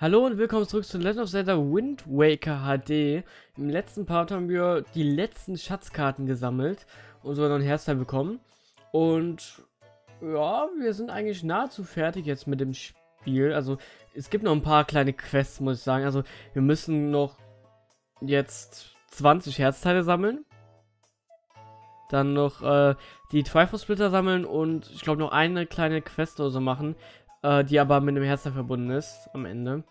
Hallo und willkommen zurück zu Legend of Zelda Wind Waker HD. Im letzten Part haben wir die letzten Schatzkarten gesammelt und so ein Herzteil bekommen. Und ja, wir sind eigentlich nahezu fertig jetzt mit dem Spiel. Also es gibt noch ein paar kleine Quests, muss ich sagen. Also wir müssen noch jetzt 20 Herzteile sammeln. Dann noch äh, die Triforce Splitter sammeln und ich glaube noch eine kleine Quest oder so machen äh, die aber mit einem Herzen verbunden ist am Ende.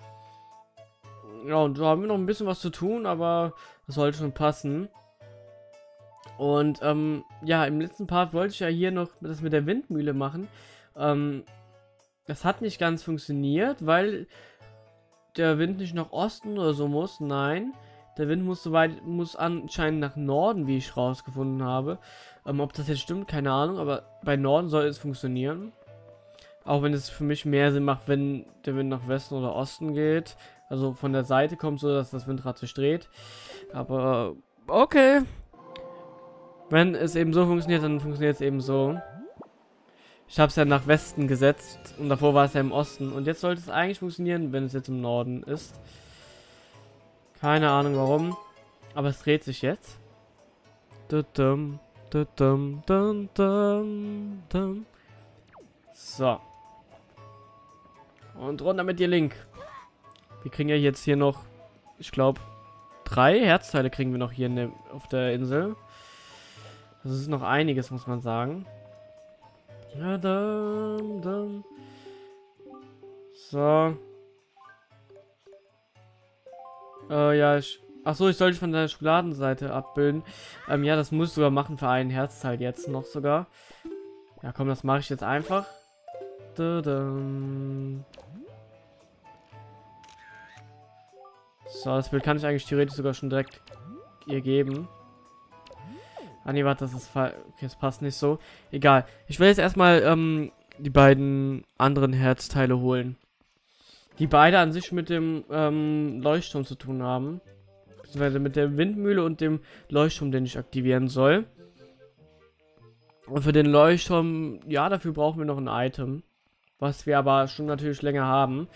Ja, und da haben wir noch ein bisschen was zu tun, aber das sollte schon passen. Und ähm, ja, im letzten Part wollte ich ja hier noch das mit der Windmühle machen. Ähm, das hat nicht ganz funktioniert, weil der Wind nicht nach Osten oder so muss. Nein, der Wind muss soweit muss anscheinend nach Norden, wie ich rausgefunden habe. Ähm, ob das jetzt stimmt, keine Ahnung, aber bei Norden soll es funktionieren. Auch wenn es für mich mehr Sinn macht, wenn der Wind nach Westen oder Osten geht. Also von der Seite kommt so, dass das Windrad sich dreht. Aber okay. Wenn es eben so funktioniert, dann funktioniert es eben so. Ich habe es ja nach Westen gesetzt und davor war es ja im Osten. Und jetzt sollte es eigentlich funktionieren, wenn es jetzt im Norden ist. Keine Ahnung warum. Aber es dreht sich jetzt. So. Und runter mit dir, Link. Wir kriegen ja jetzt hier noch, ich glaube, drei Herzteile kriegen wir noch hier der, auf der Insel. Das ist noch einiges, muss man sagen. Ja, dann, dann. So. Äh, ja, ich... Achso, ich sollte von der Schokoladenseite abbilden. Ähm, ja, das muss ich sogar machen für einen Herzteil jetzt noch sogar. Ja, komm, das mache ich jetzt einfach. Da, So, das Bild kann ich eigentlich theoretisch sogar schon direkt ihr geben. Ah nee, warte, das ist Okay, das passt nicht so. Egal. Ich will jetzt erstmal ähm, die beiden anderen Herzteile holen. Die beide an sich mit dem ähm, Leuchtturm zu tun haben. Beziehungsweise mit der Windmühle und dem Leuchtturm, den ich aktivieren soll. Und für den Leuchtturm, ja, dafür brauchen wir noch ein Item. Was wir aber schon natürlich länger haben.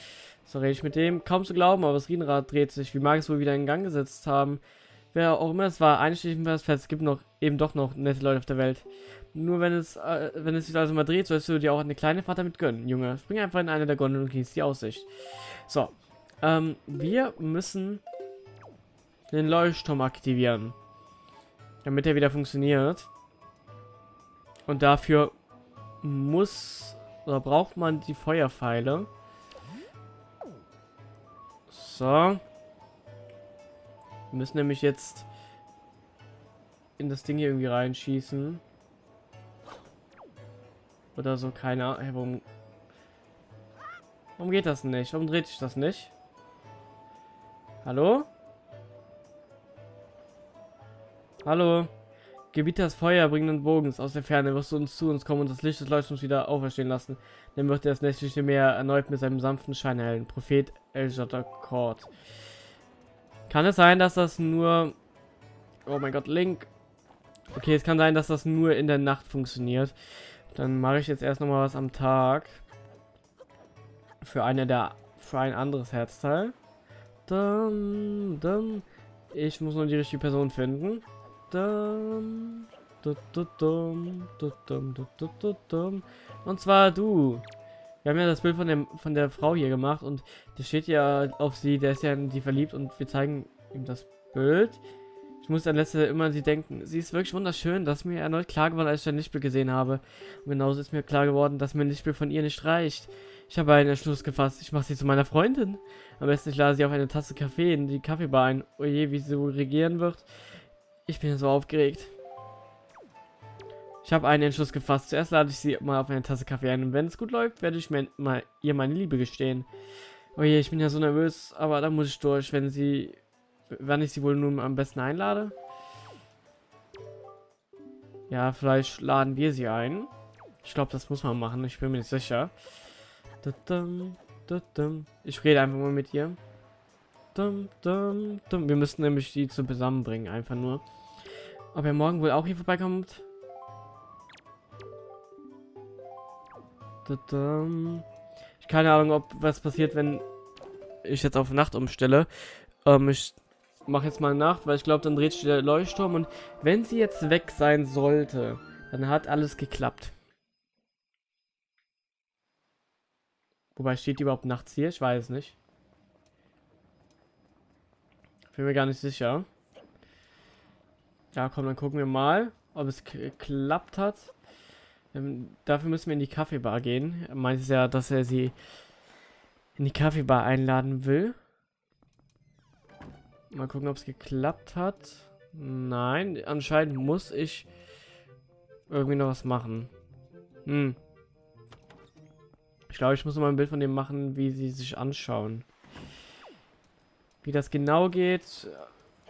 So rede ich mit dem. Kaum zu glauben, aber das Riesenrad dreht sich. Wie mag es wohl wieder in Gang gesetzt haben? Wer auch immer es war, einschließlich fest, es gibt noch eben doch noch nette Leute auf der Welt. Nur wenn es, äh, wenn es sich also mal dreht, sollst du dir auch eine kleine Fahrt damit gönnen, Junge. Spring einfach in eine der Gondeln und genieß die Aussicht. So. Ähm, wir müssen den Leuchtturm aktivieren. Damit er wieder funktioniert. Und dafür muss oder braucht man die Feuerpfeile. So. Wir müssen nämlich jetzt in das Ding hier irgendwie reinschießen. Oder so, keine Ahnung. Hey, warum, warum geht das nicht? Warum dreht sich das nicht? Hallo? Hallo? Gebiet das Feuer bringenden Bogens aus der Ferne wirst du uns zu uns kommen und das Licht des Leuchtturms wieder auferstehen lassen. Dann wird er das nächtliche Meer erneut mit seinem sanften Schein erhellen. Prophet Eljatakord. Kann es sein, dass das nur... Oh mein Gott, Link. Okay, es kann sein, dass das nur in der Nacht funktioniert. Dann mache ich jetzt erst noch mal was am Tag. Für eine der... Für ein anderes Herzteil. Dann... Dann... Ich muss nur die richtige Person finden. Und zwar du. Wir haben ja das Bild von, dem, von der Frau hier gemacht und der steht ja auf sie, der ist ja in die verliebt und wir zeigen ihm das Bild. Ich muss an letzte immer an sie denken. Sie ist wirklich wunderschön. Das ist mir erneut klar geworden, als ich ein Lichtbild gesehen habe. Und genauso ist mir klar geworden, dass mir ein Lichtbild von ihr nicht reicht. Ich habe einen Entschluss gefasst. Ich mache sie zu meiner Freundin. Am besten ich lade sie auf eine Tasse Kaffee in die Kaffeebar ein. Oje, wie sie wohl regieren wird. Ich bin so aufgeregt. Ich habe einen Entschluss gefasst. Zuerst lade ich sie mal auf eine Tasse Kaffee ein. Und wenn es gut läuft, werde ich mir mal ihr meine Liebe gestehen. Oh je, ich bin ja so nervös, aber da muss ich durch, wenn sie... Wann ich sie wohl nun am besten einlade? Ja, vielleicht laden wir sie ein. Ich glaube, das muss man machen. Ich bin mir nicht sicher. Ich rede einfach mal mit ihr. Wir müssen nämlich die zu zusammenbringen, einfach nur. Ob er morgen wohl auch hier vorbeikommt? Ich keine Ahnung, ob was passiert, wenn ich jetzt auf Nacht umstelle. Ähm, ich mache jetzt mal Nacht, weil ich glaube, dann dreht sich der Leuchtturm. Und wenn sie jetzt weg sein sollte, dann hat alles geklappt. Wobei steht die überhaupt nachts hier? Ich weiß nicht. Bin mir gar nicht sicher. Ja, komm, dann gucken wir mal, ob es geklappt hat. Ähm, dafür müssen wir in die Kaffeebar gehen. Er meint ja, dass er sie in die Kaffeebar einladen will. Mal gucken, ob es geklappt hat. Nein, anscheinend muss ich irgendwie noch was machen. Hm. Ich glaube, ich muss mal ein Bild von dem machen, wie sie sich anschauen. Wie das genau geht,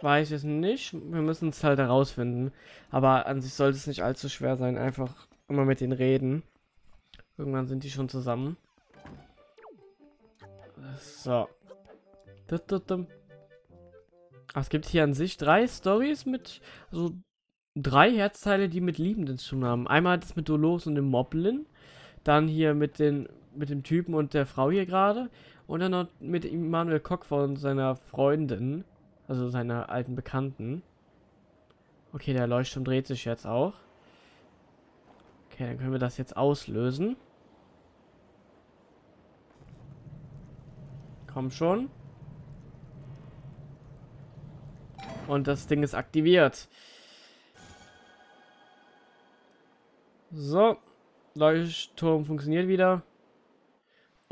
weiß ich es nicht. Wir müssen es halt herausfinden. Aber an sich sollte es nicht allzu schwer sein. Einfach immer mit denen reden. Irgendwann sind die schon zusammen. So. Ach, es gibt hier an sich drei Stories mit, also drei Herzteile, die mit Liebenden zu tun haben. Einmal das mit Dolores und dem Moblin. Dann hier mit den mit dem Typen und der Frau hier gerade. Und dann noch mit Immanuel Kock von seiner Freundin. Also seiner alten Bekannten. Okay, der Leuchtturm dreht sich jetzt auch. Okay, dann können wir das jetzt auslösen. Komm schon. Und das Ding ist aktiviert. So. Leuchtturm funktioniert wieder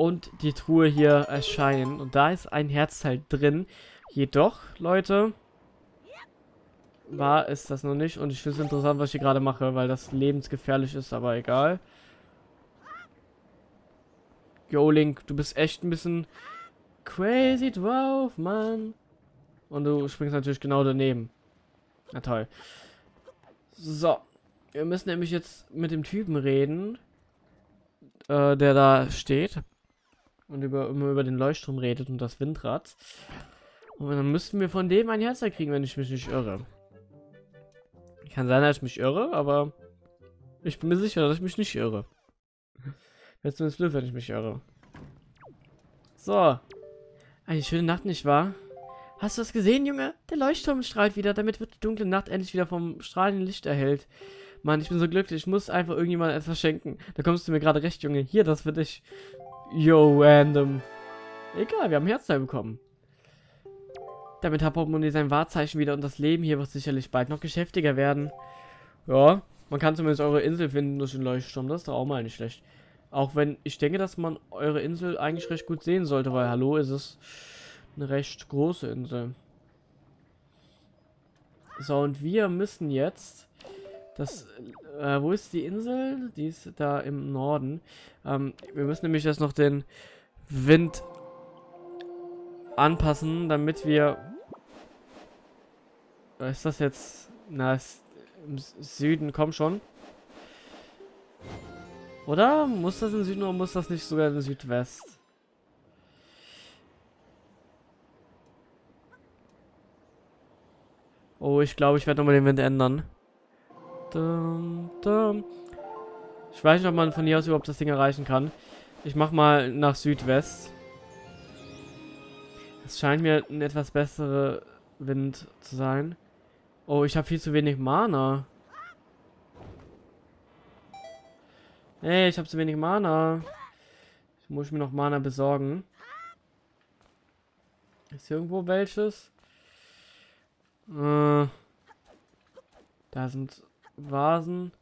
und die Truhe hier erscheinen. Und da ist ein Herzteil drin. Jedoch, Leute, war es das noch nicht. Und ich finde es interessant, was ich hier gerade mache, weil das lebensgefährlich ist, aber egal. Yo, Link, du bist echt ein bisschen crazy drauf, Mann. Und du springst natürlich genau daneben. Na toll. So. Wir müssen nämlich jetzt mit dem Typen reden, äh, der da steht und über, immer über den Leuchtturm redet und das Windrad. Und dann müssten wir von dem ein Herz kriegen, wenn ich mich nicht irre. Kann sein, dass ich mich irre, aber ich bin mir sicher, dass ich mich nicht irre. Wäre zumindest blöd, wenn ich mich irre. So. Eine schöne Nacht, nicht wahr? Hast du das gesehen, Junge? Der Leuchtturm strahlt wieder, damit wird die dunkle Nacht endlich wieder vom strahlenden Licht erhellt. Mann, ich bin so glücklich, ich muss einfach irgendjemand etwas schenken. Da kommst du mir gerade recht, Junge. Hier, das für dich. Yo, random. Egal, wir haben Herzteil bekommen. Damit hat Portemonnaie sein Wahrzeichen wieder und das Leben hier wird sicherlich bald noch geschäftiger werden. Ja, man kann zumindest eure Insel finden durch den Leuchtturm. Das ist doch auch mal nicht schlecht. Auch wenn ich denke, dass man eure Insel eigentlich recht gut sehen sollte, weil hallo, ist es eine recht große Insel. So, und wir müssen jetzt das, äh, wo ist die Insel? Die ist da im Norden. Ähm, wir müssen nämlich jetzt noch den Wind anpassen, damit wir... Ist das jetzt? Na, ist im Süden, komm schon. Oder? Muss das im Süden oder muss das nicht sogar im Südwest? Oh, ich glaube, ich werde nochmal den Wind ändern. Dum, dum. Ich weiß nicht, ob man von hier aus überhaupt das Ding erreichen kann. Ich mach mal nach Südwest. Es scheint mir ein etwas bessere Wind zu sein. Oh, ich habe viel zu wenig Mana. Hey, ich habe zu wenig Mana. Ich muss mir noch Mana besorgen. Ist hier irgendwo welches? Äh, da sind Vasen.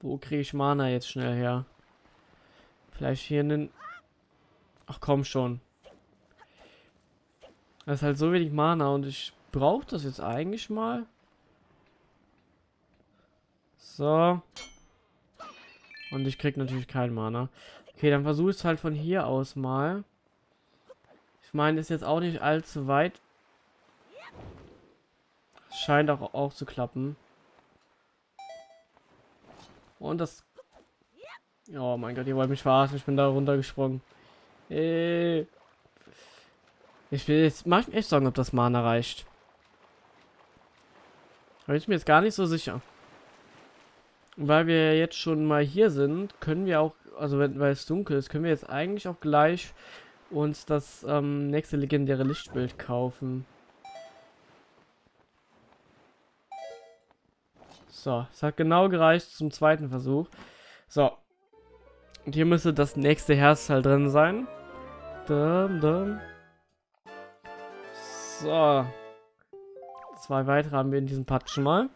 Wo kriege ich Mana jetzt schnell her? Vielleicht hier einen... Ach komm schon. Das ist halt so wenig Mana und ich brauche das jetzt eigentlich mal. So. Und ich krieg natürlich kein Mana. Okay, dann versuche ich es halt von hier aus mal. Ich meine, ist jetzt auch nicht allzu weit Scheint auch, auch zu klappen. Und das... Oh mein Gott, ihr wollt mich verarschen. Ich bin da runtergesprungen. Äh. Ich will jetzt... Mach ich mir echt sagen, ob das Mana reicht. Da bin ich mir jetzt gar nicht so sicher. weil wir jetzt schon mal hier sind, können wir auch, also wenn, weil es dunkel ist, können wir jetzt eigentlich auch gleich uns das ähm, nächste legendäre Lichtbild kaufen. So, es hat genau gereicht zum zweiten Versuch. So. Und hier müsste das nächste Herzteil drin sein. Dum, dum. So. Zwei weitere haben wir in diesem Part schon mal.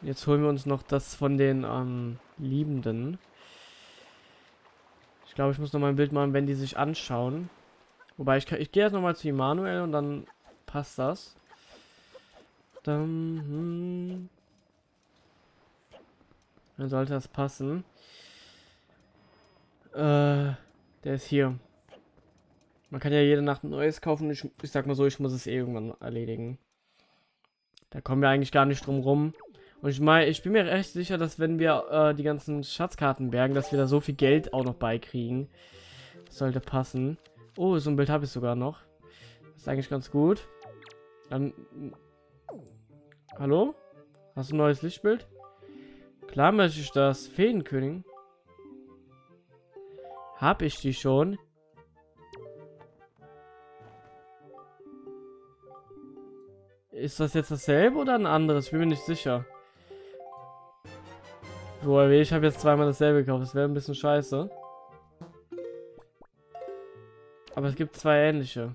Jetzt holen wir uns noch das von den ähm, Liebenden. Ich glaube, ich muss noch mal ein Bild machen, wenn die sich anschauen. Wobei, ich, ich gehe jetzt noch mal zu Immanuel und dann passt das. Dann, hm. dann sollte das passen. Äh, der ist hier. Man kann ja jede Nacht ein neues kaufen. Ich, ich sag mal so, ich muss es eh irgendwann erledigen. Da kommen wir eigentlich gar nicht drum rum. Und ich meine, ich bin mir recht sicher, dass wenn wir äh, die ganzen Schatzkarten bergen, dass wir da so viel Geld auch noch beikriegen. Das sollte passen. Oh, so ein Bild habe ich sogar noch. Das ist eigentlich ganz gut. Dann... Hallo? Hast du ein neues Lichtbild? Klar möchte ich das. Feenkönig. Hab ich die schon? Ist das jetzt dasselbe oder ein anderes? Ich bin mir nicht sicher. Woher ich habe jetzt zweimal dasselbe gekauft. Das wäre ein bisschen scheiße. Aber es gibt zwei ähnliche.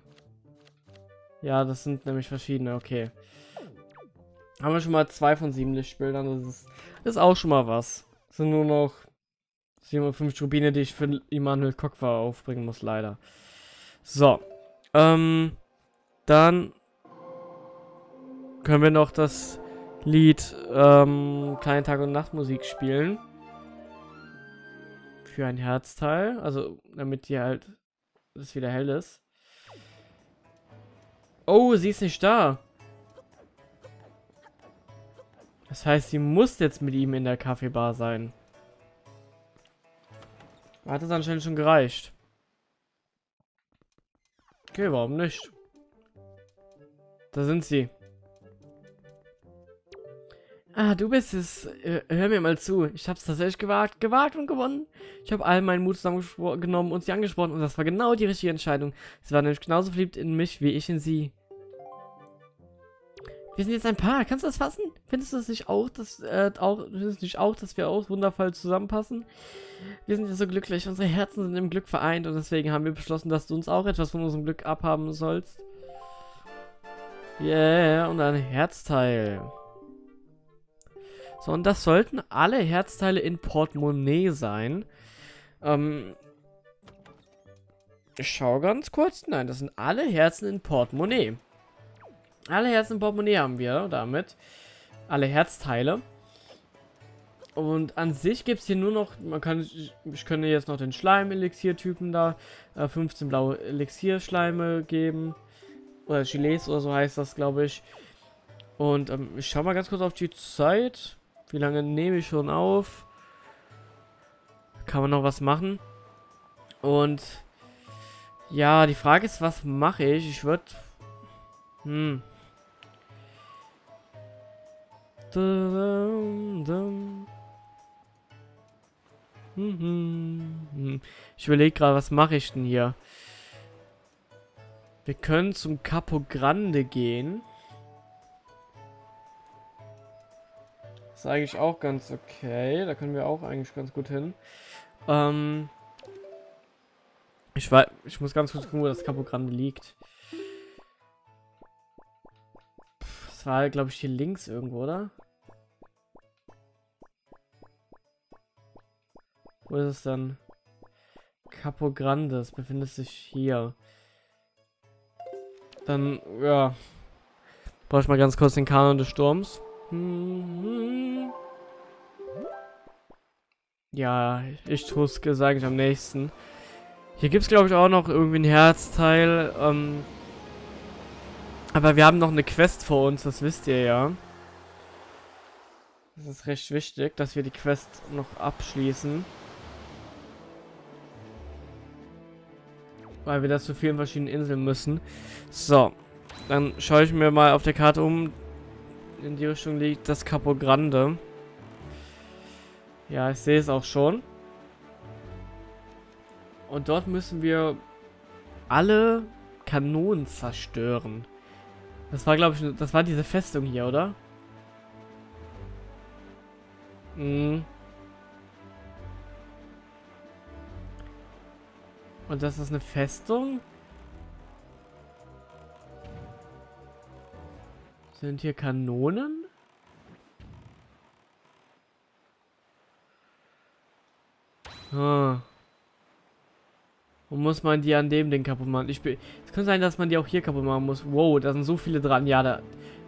Ja, das sind nämlich verschiedene. Okay. Haben wir schon mal zwei von sieben Lichtbildern. Das ist, ist auch schon mal was. Das sind nur noch 57 Rubine, die ich für Immanuel Kokwa aufbringen muss, leider. So. Ähm, dann können wir noch das Lied ähm, Kleine Tag- und Nachtmusik spielen. Für ein Herzteil. Also, damit die halt es wieder hell ist. Oh, sie ist nicht da. Das heißt, sie muss jetzt mit ihm in der Kaffeebar sein. Hat es anscheinend schon gereicht. Okay, warum nicht? Da sind sie. Ah, du bist es. Äh, hör mir mal zu. Ich hab's tatsächlich gewagt, gewagt und gewonnen. Ich habe all meinen Mut zusammengenommen und sie angesprochen und das war genau die richtige Entscheidung. Sie war nämlich genauso verliebt in mich wie ich in sie. Wir sind jetzt ein Paar. Kannst du das fassen? Findest du es nicht auch, dass äh, auch findest du nicht auch, dass wir auch wundervoll zusammenpassen? Wir sind ja so glücklich. Unsere Herzen sind im Glück vereint und deswegen haben wir beschlossen, dass du uns auch etwas von unserem Glück abhaben sollst. Yeah, und ein Herzteil. So, und das sollten alle Herzteile in Portemonnaie sein. Ähm, ich schaue ganz kurz. Nein, das sind alle Herzen in Portemonnaie. Alle Herzen Portemonnaie haben wir damit. Alle Herzteile. Und an sich gibt es hier nur noch, man kann, ich, ich könnte jetzt noch den Schleim-Elixier-Typen da, äh, 15 blaue Elixier-Schleime geben. Oder Gilets oder so heißt das, glaube ich. Und ähm, ich schaue mal ganz kurz auf die Zeit. Wie lange nehme ich schon auf? Kann man noch was machen? Und ja, die Frage ist, was mache ich? Ich würde... Hm. Ich überlege gerade, was mache ich denn hier? Wir können zum Capo Grande gehen. ist eigentlich auch ganz okay. Da können wir auch eigentlich ganz gut hin. Ähm ich, weiß, ich muss ganz kurz gucken, wo das Capo Grande liegt. Das war, glaube ich, hier links irgendwo, oder? Wo ist es dann? Capo Grande, das befindet sich hier. Dann, ja. Brauche ich mal ganz kurz den Kanon des Sturms. Ja, ich tue es gesagt am nächsten. Hier gibt es, glaube ich, auch noch irgendwie ein Herzteil. Ähm, aber wir haben noch eine Quest vor uns, das wisst ihr ja. Das ist recht wichtig, dass wir die Quest noch abschließen. Weil wir das zu vielen verschiedenen Inseln müssen. So, dann schaue ich mir mal auf der Karte um in die Richtung liegt das Capo Grande. Ja, ich sehe es auch schon. Und dort müssen wir alle Kanonen zerstören. Das war, glaube ich, das war diese Festung hier, oder? Mhm. Und das ist eine Festung? Sind hier Kanonen? Ah. Und muss man die an dem Ding kaputt machen? Ich es könnte sein, dass man die auch hier kaputt machen muss. Wow, da sind so viele dran. Ja, da,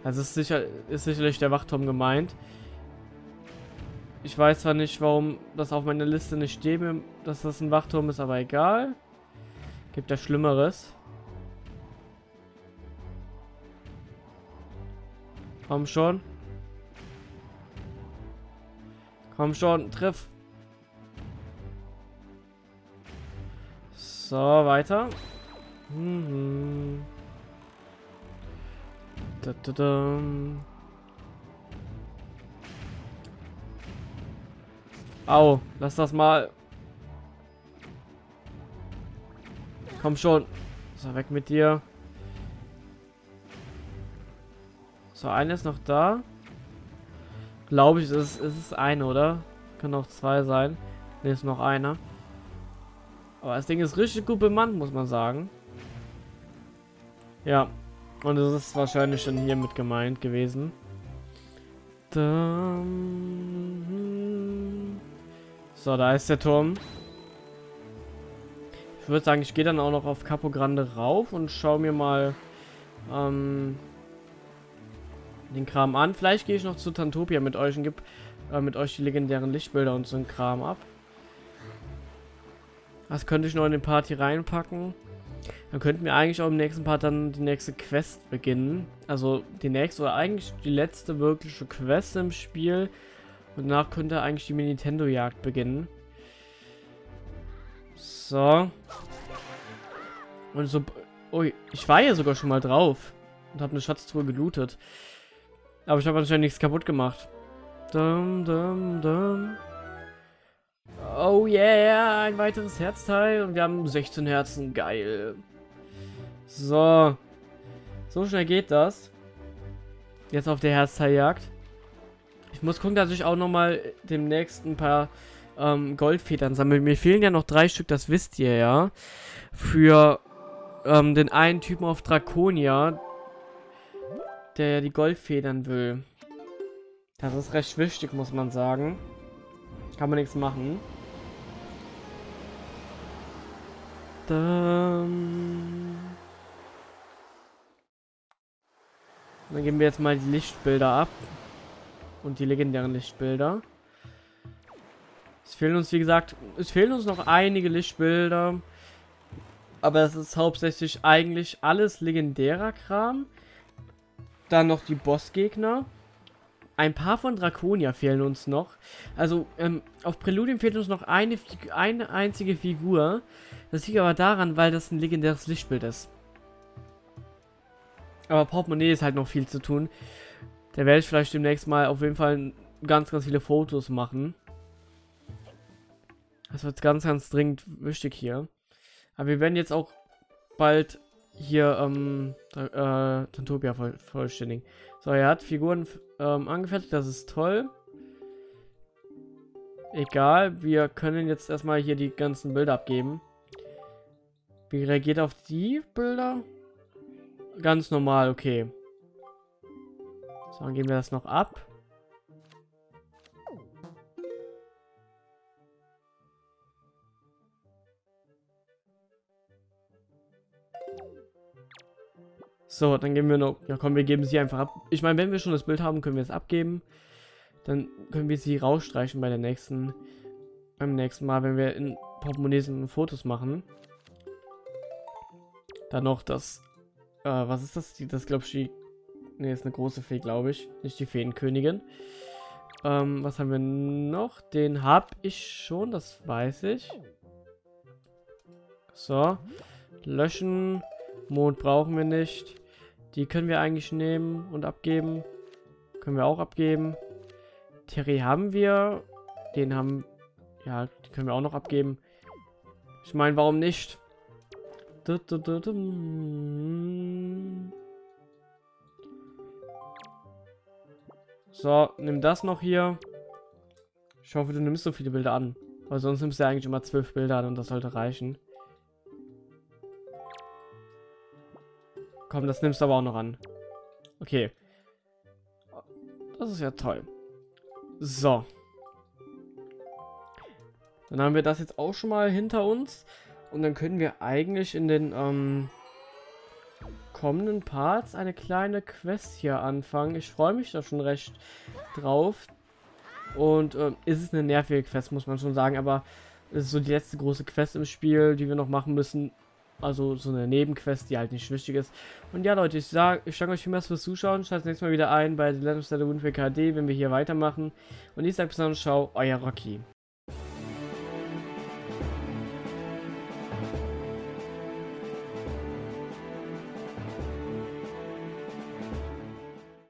das ist, sicher, ist sicherlich der Wachturm gemeint. Ich weiß zwar nicht, warum das auf meiner Liste nicht steht, dass das ein Wachturm ist, aber egal. Gibt ja Schlimmeres. Komm schon. Komm schon, triff. So, weiter. Mhm. Da, da, da. Au, lass das mal. Komm schon. So, weg mit dir. So, einer ist noch da. Glaube ich, es ist, ist eine, oder? Kann auch zwei sein. Ne, ist noch einer. Aber das Ding ist richtig gut bemannt, muss man sagen. Ja. Und es ist wahrscheinlich schon hier mit gemeint gewesen. So, da ist der Turm. Ich würde sagen, ich gehe dann auch noch auf Capo Grande rauf und schaue mir mal ähm, den Kram an. Vielleicht gehe ich noch zu Tantopia mit euch und gebe äh, mit euch die legendären Lichtbilder und so ein Kram ab. Was könnte ich noch in den Party reinpacken? Dann könnten wir eigentlich auch im nächsten Part dann die nächste Quest beginnen. Also die nächste oder eigentlich die letzte wirkliche Quest im Spiel. Und danach könnte eigentlich die Nintendo-Jagd beginnen. So. Und so... Ui, ich war ja sogar schon mal drauf. Und habe eine Schatztruhe gelootet. Aber ich habe anscheinend nichts kaputt gemacht. Dum, dum, dum. Oh yeah, ein weiteres Herzteil. Und wir haben 16 Herzen. Geil. So. So schnell geht das. Jetzt auf der Herzteiljagd. Ich muss gucken, dass ich auch nochmal demnächst ein paar ähm, Goldfedern sammle. Mir fehlen ja noch drei Stück, das wisst ihr ja. Für ähm, den einen Typen auf Draconia, der die Goldfedern will. Das ist recht wichtig, muss man sagen. Kann man nichts machen. Dann... Dann geben wir jetzt mal die Lichtbilder ab. Und die legendären Lichtbilder. Es fehlen uns, wie gesagt, es fehlen uns noch einige Lichtbilder. Aber es ist hauptsächlich eigentlich alles legendärer Kram. Dann noch die Bossgegner. Ein paar von Draconia fehlen uns noch. Also, ähm, auf Präludium fehlt uns noch eine, eine einzige Figur. Das liegt aber daran, weil das ein legendäres Lichtbild ist. Aber Portemonnaie ist halt noch viel zu tun. Da werde ich vielleicht demnächst mal auf jeden Fall ganz, ganz viele Fotos machen. Das wird ganz, ganz dringend wichtig hier. Aber wir werden jetzt auch bald hier ähm, äh, Tantopia voll, vollständigen. So, er hat Figuren ähm, angefertigt, das ist toll. Egal, wir können jetzt erstmal hier die ganzen Bilder abgeben. Wie reagiert auf die Bilder? Ganz normal, okay. So, dann geben wir das noch ab. So, dann geben wir noch... Ja komm, wir geben sie einfach ab. Ich meine, wenn wir schon das Bild haben, können wir es abgeben. Dann können wir sie rausstreichen bei der nächsten... Beim nächsten Mal, wenn wir in Portemonnaies Fotos machen. Dann noch das... Äh, was ist das? Das glaube ich die... Ne, ist eine große Fee, glaube ich. Nicht die Feenkönigin. Ähm, was haben wir noch? Den habe ich schon, das weiß ich. So. Löschen. Mond brauchen wir nicht. Die können wir eigentlich nehmen und abgeben. Können wir auch abgeben. Terry haben wir. Den haben... Ja, die können wir auch noch abgeben. Ich meine, warum nicht? So, nimm das noch hier. Ich hoffe, du nimmst so viele Bilder an. Weil sonst nimmst du ja eigentlich immer zwölf Bilder an und das sollte reichen. Komm, das nimmst du aber auch noch an. Okay. Das ist ja toll. So. Dann haben wir das jetzt auch schon mal hinter uns. Und dann können wir eigentlich in den ähm, kommenden Parts eine kleine Quest hier anfangen. Ich freue mich da schon recht drauf. Und äh, ist es eine nervige Quest, muss man schon sagen. Aber es ist so die letzte große Quest im Spiel, die wir noch machen müssen. Also so eine Nebenquest, die halt nicht wichtig ist. Und ja, Leute, ich sage ich danke euch vielmals fürs Zuschauen. Schaut das nächste Mal wieder ein bei The Legend of Zelda Wind HD, wenn wir hier weitermachen. Und ich sage bis dann, ciao, euer Rocky.